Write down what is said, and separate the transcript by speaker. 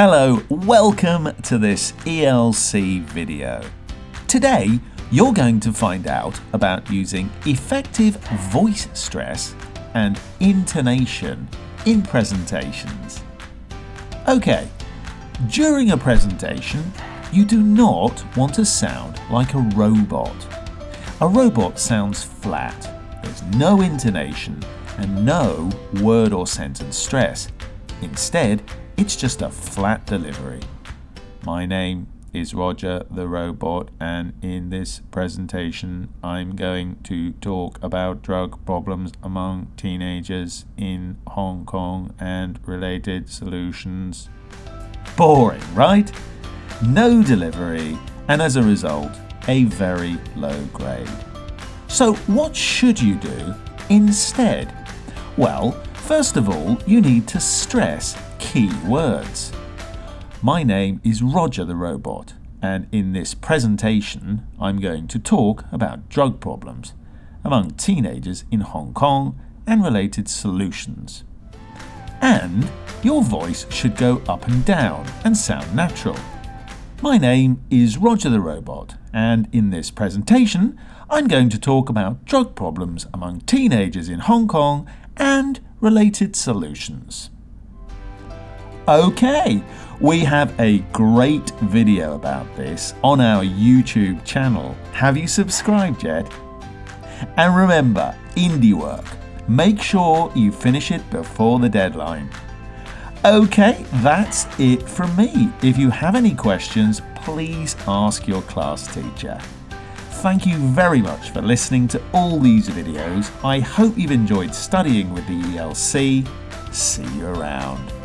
Speaker 1: Hello, welcome to this ELC video. Today, you're going to find out about using effective voice stress and intonation in presentations. Okay, during a presentation, you do not want to sound like a robot. A robot sounds flat, there's no intonation and no word or sentence stress. Instead, it's just a flat delivery. My name is Roger the Robot and in this presentation I'm going to talk about drug problems among teenagers in Hong Kong and related solutions. Boring, right? No delivery and as a result a very low grade. So what should you do instead? Well, first of all you need to stress key words. My name is Roger the Robot, and in this presentation, I'm going to talk about drug problems among teenagers in Hong Kong and related solutions. And your voice should go up and down and sound natural. My name is Roger the Robot, and in this presentation, I'm going to talk about drug problems among teenagers in Hong Kong and related solutions. Okay, we have a great video about this on our YouTube channel. Have you subscribed yet? And remember, indie work, make sure you finish it before the deadline. Okay, that's it from me. If you have any questions, please ask your class teacher. Thank you very much for listening to all these videos. I hope you've enjoyed studying with the ELC. See you around.